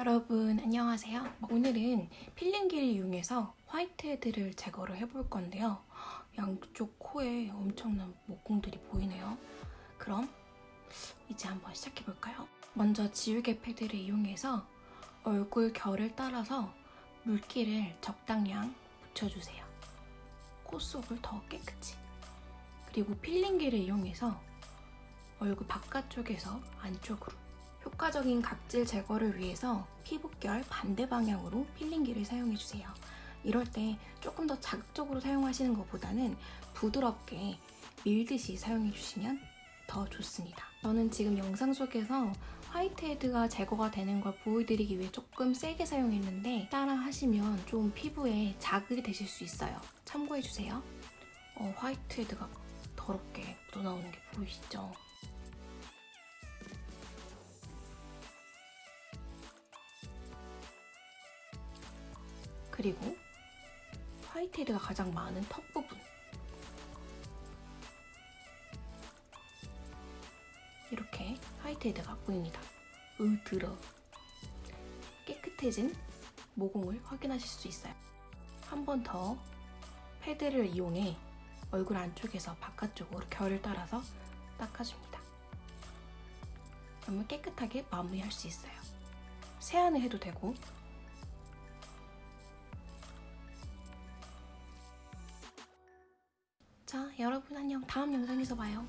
여러분 안녕하세요. 오늘은 필링기를 이용해서 화이트헤드를 제거를 해볼 건데요. 양쪽 코에 엄청난 모공들이 보이네요. 그럼 이제 한번 시작해볼까요? 먼저 지우개 패드를 이용해서 얼굴 결을 따라서 물기를 적당량 묻혀주세요. 코 속을 더 깨끗이. 그리고 필링기를 이용해서 얼굴 바깥쪽에서 안쪽으로 효과적인 각질 제거를 위해서 피부결 반대 방향으로 필링기를 사용해주세요. 이럴 때 조금 더 자극적으로 사용하시는 것보다는 부드럽게 밀듯이 사용해주시면 더 좋습니다. 저는 지금 영상 속에서 화이트헤드가 제거가 되는 걸 보여드리기 위해 조금 세게 사용했는데 따라 하시면 좀 피부에 자극이 되실 수 있어요. 참고해주세요. 어, 화이트헤드가 더럽게 묻어나오는 게 보이시죠? 그리고 화이트헤드가 가장 많은 턱 부분 이렇게 화이트헤드가 보입니다. 으들어 깨끗해진 모공을 확인하실 수 있어요. 한 번 더 패드를 이용해 얼굴 안쪽에서 바깥쪽으로 결을 따라서 닦아줍니다. 그러면 깨끗하게 마무리할 수 있어요. 세안을 해도 되고 자, 여러분 안녕. 다음 영상에서 봐요.